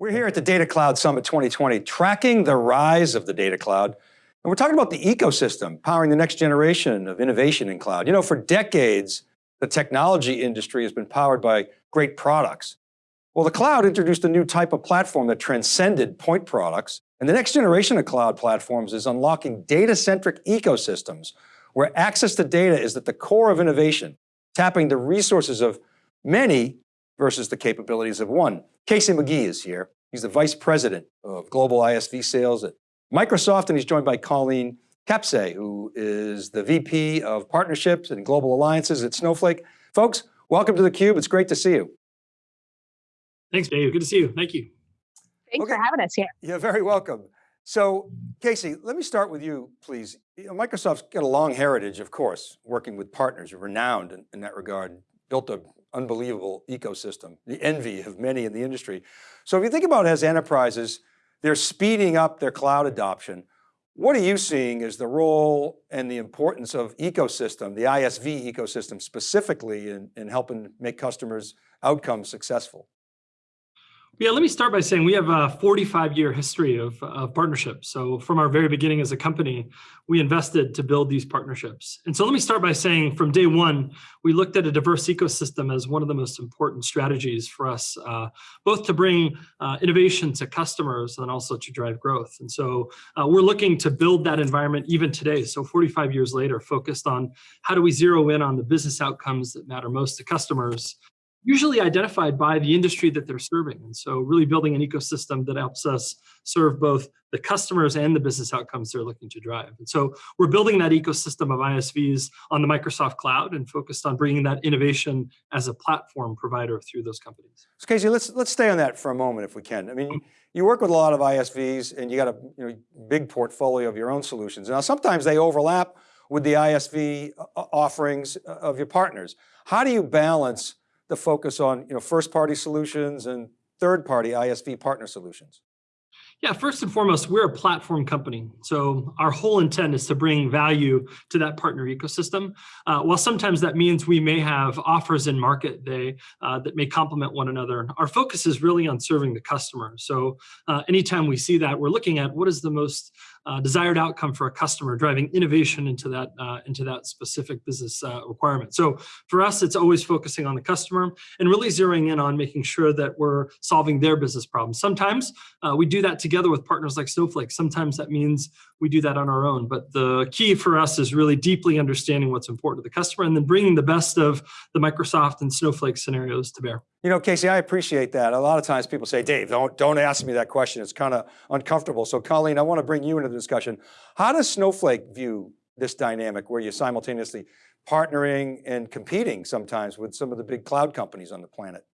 We're here at the Data Cloud Summit 2020, tracking the rise of the data cloud. And we're talking about the ecosystem, powering the next generation of innovation in cloud. You know, for decades, the technology industry has been powered by great products. Well, the cloud introduced a new type of platform that transcended point products. And the next generation of cloud platforms is unlocking data-centric ecosystems where access to data is at the core of innovation, tapping the resources of many versus the capabilities of one. Casey McGee is here. He's the Vice President of Global ISV Sales at Microsoft, and he's joined by Colleen Kapase, who is the VP of Partnerships and Global Alliances at Snowflake. Folks, welcome to theCUBE, it's great to see you. Thanks, Dave, good to see you, thank you. Thanks okay. for having us here. You're very welcome. So, Casey, let me start with you, please. You know, Microsoft's got a long heritage, of course, working with partners, renowned in, in that regard, built a unbelievable ecosystem, the envy of many in the industry. So if you think about as enterprises, they're speeding up their cloud adoption. What are you seeing as the role and the importance of ecosystem, the ISV ecosystem specifically in, in helping make customers' outcomes successful? Yeah, let me start by saying we have a 45 year history of, of partnerships. So from our very beginning as a company, we invested to build these partnerships. And so let me start by saying from day one, we looked at a diverse ecosystem as one of the most important strategies for us, uh, both to bring uh, innovation to customers and also to drive growth. And so uh, we're looking to build that environment even today. So 45 years later, focused on how do we zero in on the business outcomes that matter most to customers usually identified by the industry that they're serving. And so really building an ecosystem that helps us serve both the customers and the business outcomes they're looking to drive. And so we're building that ecosystem of ISVs on the Microsoft cloud and focused on bringing that innovation as a platform provider through those companies. So Casey, let's, let's stay on that for a moment if we can. I mean, you work with a lot of ISVs and you got a you know, big portfolio of your own solutions. Now, sometimes they overlap with the ISV uh, offerings of your partners. How do you balance the focus on you know, first party solutions and third party ISV partner solutions? Yeah, first and foremost, we're a platform company. So our whole intent is to bring value to that partner ecosystem. Uh, while sometimes that means we may have offers in market they, uh, that may complement one another, our focus is really on serving the customer. So uh, anytime we see that, we're looking at what is the most uh, desired outcome for a customer, driving innovation into that uh, into that specific business uh, requirement. So for us, it's always focusing on the customer and really zeroing in on making sure that we're solving their business problems. Sometimes uh, we do that together with partners like Snowflake. Sometimes that means we do that on our own. But the key for us is really deeply understanding what's important to the customer and then bringing the best of the Microsoft and Snowflake scenarios to bear. You know, Casey, I appreciate that. A lot of times people say, Dave, don't, don't ask me that question. It's kind of uncomfortable. So Colleen, I want to bring you into the discussion. How does Snowflake view this dynamic where you're simultaneously partnering and competing sometimes with some of the big cloud companies on the planet?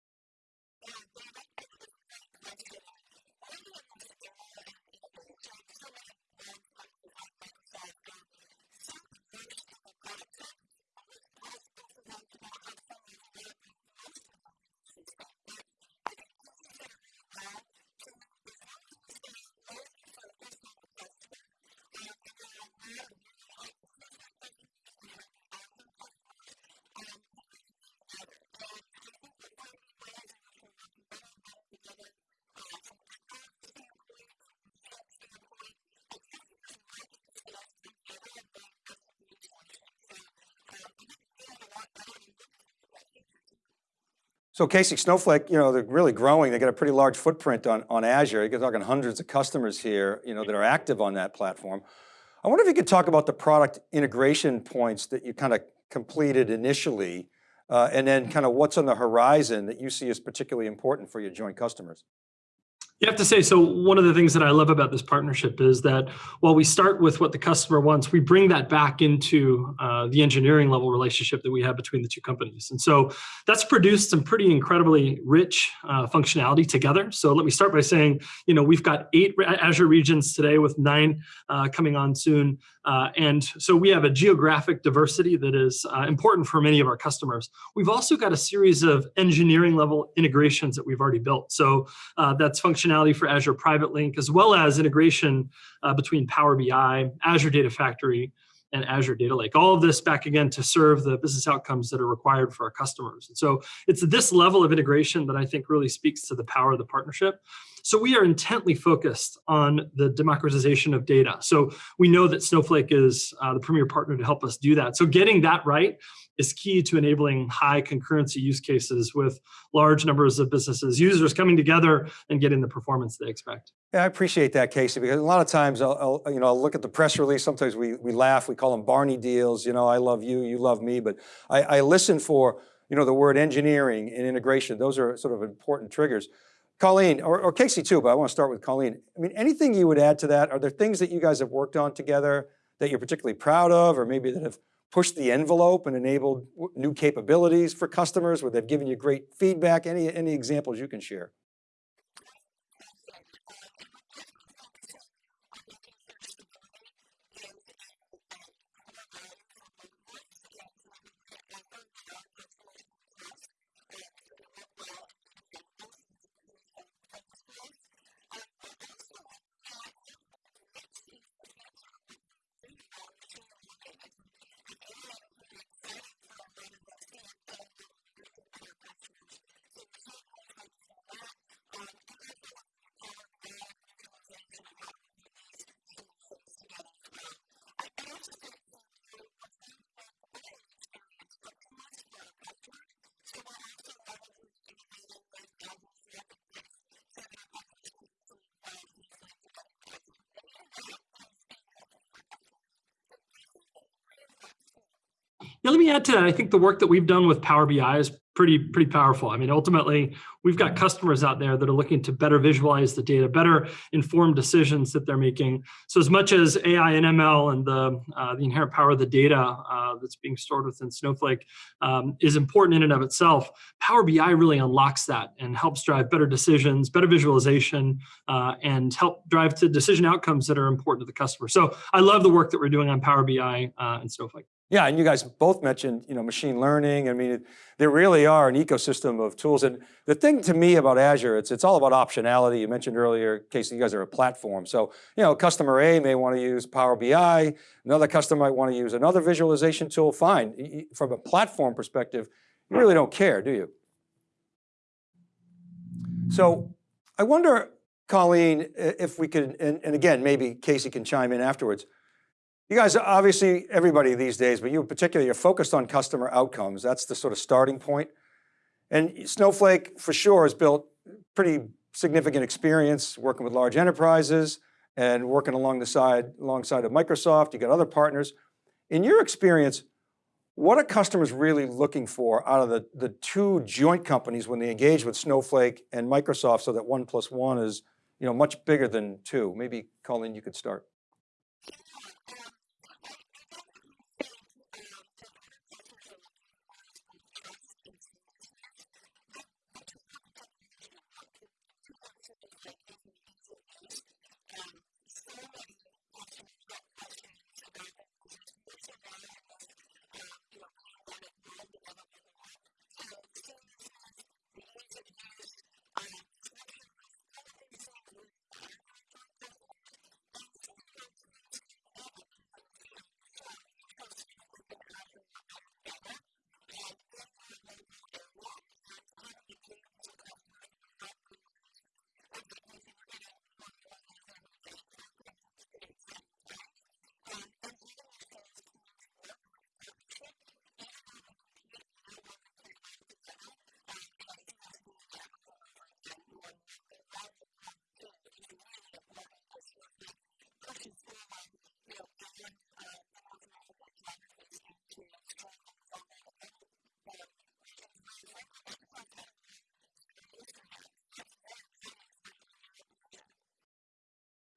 So Casey, Snowflake, you know, they're really growing. They got a pretty large footprint on, on Azure. You're talking hundreds of customers here, you know, that are active on that platform. I wonder if you could talk about the product integration points that you kind of completed initially, uh, and then kind of what's on the horizon that you see as particularly important for your joint customers. You have to say, so one of the things that I love about this partnership is that while we start with what the customer wants, we bring that back into uh, the engineering level relationship that we have between the two companies. And so that's produced some pretty incredibly rich uh, functionality together. So let me start by saying, you know, we've got eight Azure regions today with nine uh, coming on soon. Uh, and so we have a geographic diversity that is uh, important for many of our customers. We've also got a series of engineering level integrations that we've already built. So uh, that's functionality functionality for Azure Private Link, as well as integration uh, between Power BI, Azure Data Factory, and Azure Data Lake. All of this back again to serve the business outcomes that are required for our customers. And so it's this level of integration that I think really speaks to the power of the partnership. So we are intently focused on the democratization of data. So we know that Snowflake is uh, the premier partner to help us do that. So getting that right is key to enabling high concurrency use cases with large numbers of businesses, users coming together and getting the performance they expect. Yeah, I appreciate that, Casey, because a lot of times I'll, I'll, you know, I'll look at the press release, sometimes we, we laugh, we call them Barney deals, you know, I love you, you love me, but I, I listen for, you know, the word engineering and integration. Those are sort of important triggers. Colleen, or, or Casey too, but I want to start with Colleen. I mean, anything you would add to that? Are there things that you guys have worked on together that you're particularly proud of, or maybe that have pushed the envelope and enabled new capabilities for customers where they've given you great feedback? Any, any examples you can share? Yeah, let me add to that. I think the work that we've done with Power BI is pretty pretty powerful. I mean, ultimately, we've got customers out there that are looking to better visualize the data, better inform decisions that they're making. So as much as AI and ML and the uh, the inherent power of the data uh, that's being stored within Snowflake um, is important in and of itself, Power BI really unlocks that and helps drive better decisions, better visualization, uh, and help drive to decision outcomes that are important to the customer. So I love the work that we're doing on Power BI uh, and Snowflake. Yeah, and you guys both mentioned, you know, machine learning. I mean, there really are an ecosystem of tools. And the thing to me about Azure, it's, it's all about optionality. You mentioned earlier, Casey, you guys are a platform. So, you know, customer A may want to use Power BI. Another customer might want to use another visualization tool. Fine. From a platform perspective, you really don't care, do you? So I wonder, Colleen, if we could, and, and again, maybe Casey can chime in afterwards, you guys, obviously everybody these days, but you in particular, you're focused on customer outcomes. That's the sort of starting point. And Snowflake for sure has built pretty significant experience working with large enterprises and working along the side, alongside of Microsoft. You got other partners. In your experience, what are customers really looking for out of the, the two joint companies when they engage with Snowflake and Microsoft so that one plus one is you know, much bigger than two? Maybe Colleen, you could start.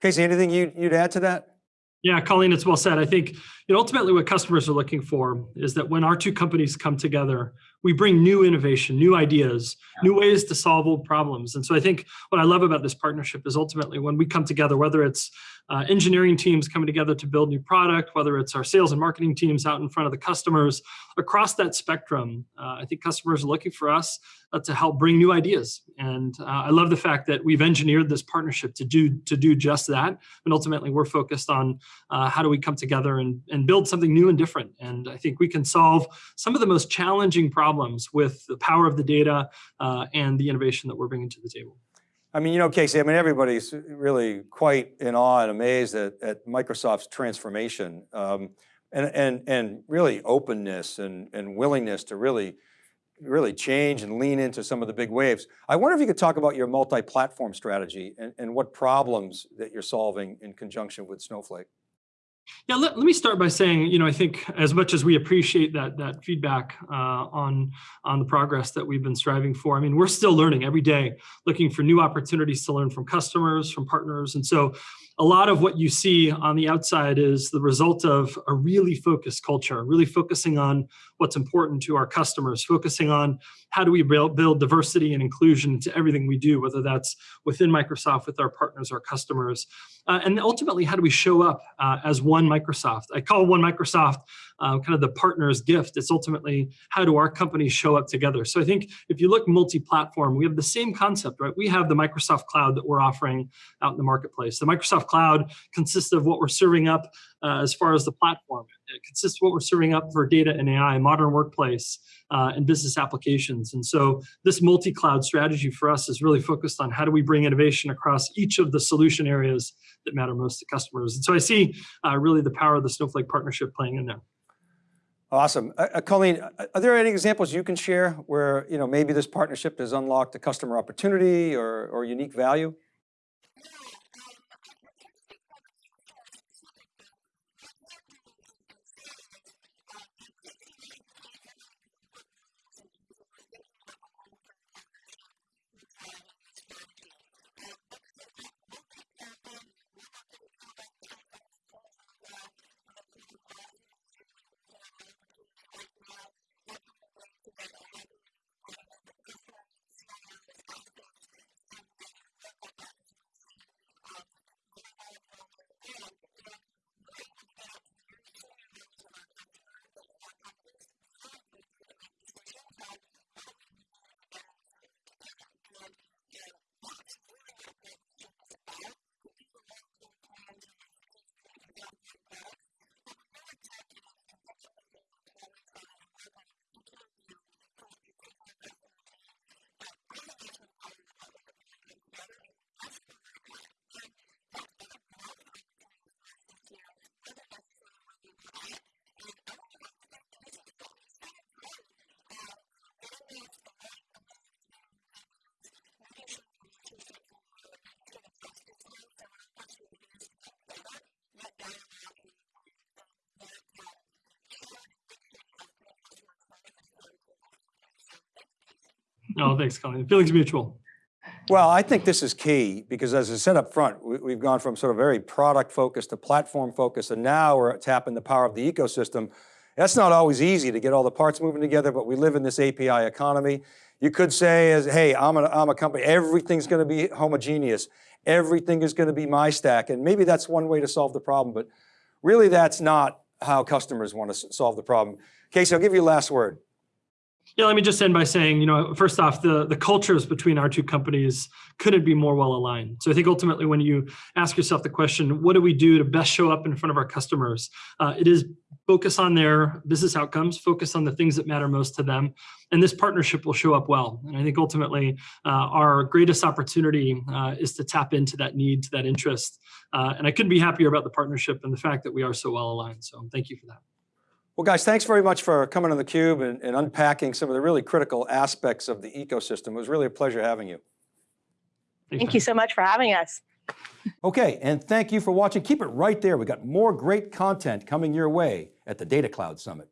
Casey, anything you'd, you'd add to that? Yeah, Colleen, it's well said. I think you know, ultimately what customers are looking for is that when our two companies come together, we bring new innovation, new ideas, new ways to solve old problems. And so I think what I love about this partnership is ultimately when we come together, whether it's uh, engineering teams coming together to build new product, whether it's our sales and marketing teams out in front of the customers, across that spectrum, uh, I think customers are looking for us uh, to help bring new ideas. And uh, I love the fact that we've engineered this partnership to do to do just that. And ultimately, we're focused on uh, how do we come together and, and build something new and different. And I think we can solve some of the most challenging problems with the power of the data uh, and the innovation that we're bringing to the table. I mean, you know, Casey, I mean, everybody's really quite in awe and amazed at, at Microsoft's transformation um, and, and, and really openness and, and willingness to really, really change and lean into some of the big waves. I wonder if you could talk about your multi-platform strategy and, and what problems that you're solving in conjunction with Snowflake. Yeah, let, let me start by saying, you know, I think as much as we appreciate that that feedback uh, on on the progress that we've been striving for, I mean, we're still learning every day, looking for new opportunities to learn from customers, from partners, and so a lot of what you see on the outside is the result of a really focused culture, really focusing on what's important to our customers, focusing on how do we build, diversity and inclusion into everything we do, whether that's within Microsoft, with our partners, our customers, uh, and ultimately, how do we show up uh, as one Microsoft? I call one Microsoft uh, kind of the partner's gift. It's ultimately how do our companies show up together? So I think if you look multi-platform, we have the same concept, right? We have the Microsoft Cloud that we're offering out in the marketplace. The Microsoft Cloud consists of what we're serving up uh, as far as the platform. It consists of what we're serving up for data and AI, modern workplace, uh, and business applications. And so this multi-cloud strategy for us is really focused on how do we bring innovation across each of the solution areas that matter most to customers. And so I see uh, really the power of the Snowflake partnership playing in there. Awesome. Uh, uh, Colleen, uh, are there any examples you can share where you know, maybe this partnership has unlocked a customer opportunity or, or unique value? No, thanks, Colleen. Feelings mutual. Well, I think this is key because as I said up front, we, have gone from sort of very product focused to platform focused, and now we're tapping the power of the ecosystem. That's not always easy to get all the parts moving together, but we live in this API economy. You could say as, hey, I'm a, I'm a company, everything's going to be homogeneous. Everything is going to be my stack. And maybe that's one way to solve the problem, but really that's not how customers want to solve the problem. Casey, I'll give you last word. Yeah, let me just end by saying, you know, first off, the, the cultures between our two companies couldn't be more well aligned. So I think ultimately when you ask yourself the question, what do we do to best show up in front of our customers? Uh, it is focus on their business outcomes, focus on the things that matter most to them. And this partnership will show up well. And I think ultimately uh, our greatest opportunity uh, is to tap into that need, to that interest. Uh, and I couldn't be happier about the partnership and the fact that we are so well aligned. So thank you for that. Well, guys, thanks very much for coming on theCUBE and, and unpacking some of the really critical aspects of the ecosystem. It was really a pleasure having you. Thank you so much for having us. Okay, and thank you for watching. Keep it right there. We got more great content coming your way at the Data Cloud Summit.